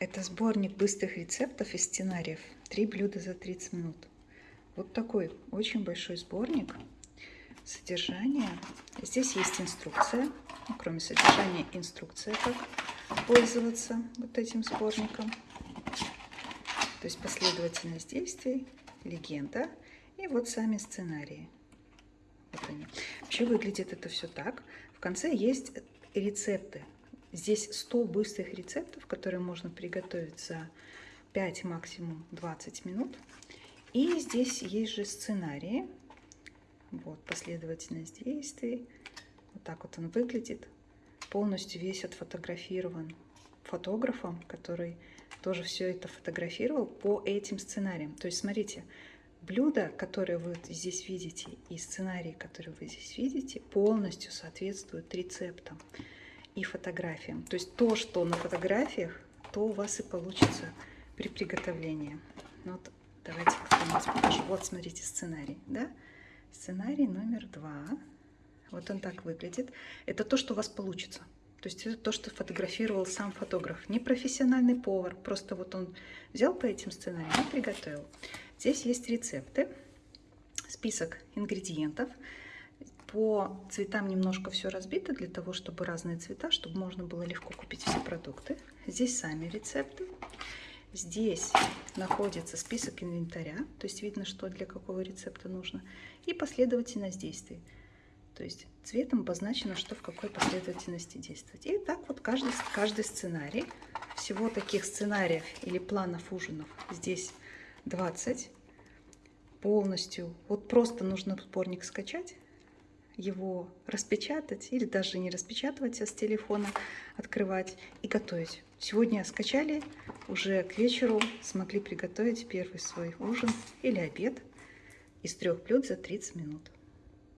Это сборник быстрых рецептов и сценариев. Три блюда за 30 минут. Вот такой очень большой сборник. Содержание. Здесь есть инструкция. Ну, кроме содержания, инструкция, как пользоваться вот этим сборником. То есть последовательность действий, легенда и вот сами сценарии. Вот они. Вообще выглядит это все так. В конце есть рецепты Здесь 100 быстрых рецептов, которые можно приготовить за 5, максимум 20 минут. И здесь есть же сценарии. Вот последовательность действий. Вот так вот он выглядит. Полностью весь отфотографирован фотографом, который тоже все это фотографировал по этим сценариям. То есть, смотрите, блюда, которые вы здесь видите, и сценарии, которые вы здесь видите, полностью соответствуют рецептам и фотографиям. То есть то, что на фотографиях, то у вас и получится при приготовлении. Ну вот давайте покажу. Вот смотрите сценарий, да? Сценарий номер два. Вот он так выглядит. Это то, что у вас получится. То есть это то, что фотографировал сам фотограф. Не профессиональный повар, просто вот он взял по этим сценариям и приготовил. Здесь есть рецепты, список ингредиентов. По цветам немножко все разбито, для того, чтобы разные цвета, чтобы можно было легко купить все продукты. Здесь сами рецепты. Здесь находится список инвентаря, то есть видно, что для какого рецепта нужно. И последовательность действий. То есть цветом обозначено, что в какой последовательности действовать. И так вот каждый, каждый сценарий. Всего таких сценариев или планов ужинов здесь 20 полностью. Вот просто нужно сборник скачать его распечатать или даже не распечатывать, а с телефона открывать и готовить. Сегодня скачали, уже к вечеру смогли приготовить первый свой ужин или обед из трех блюд за 30 минут.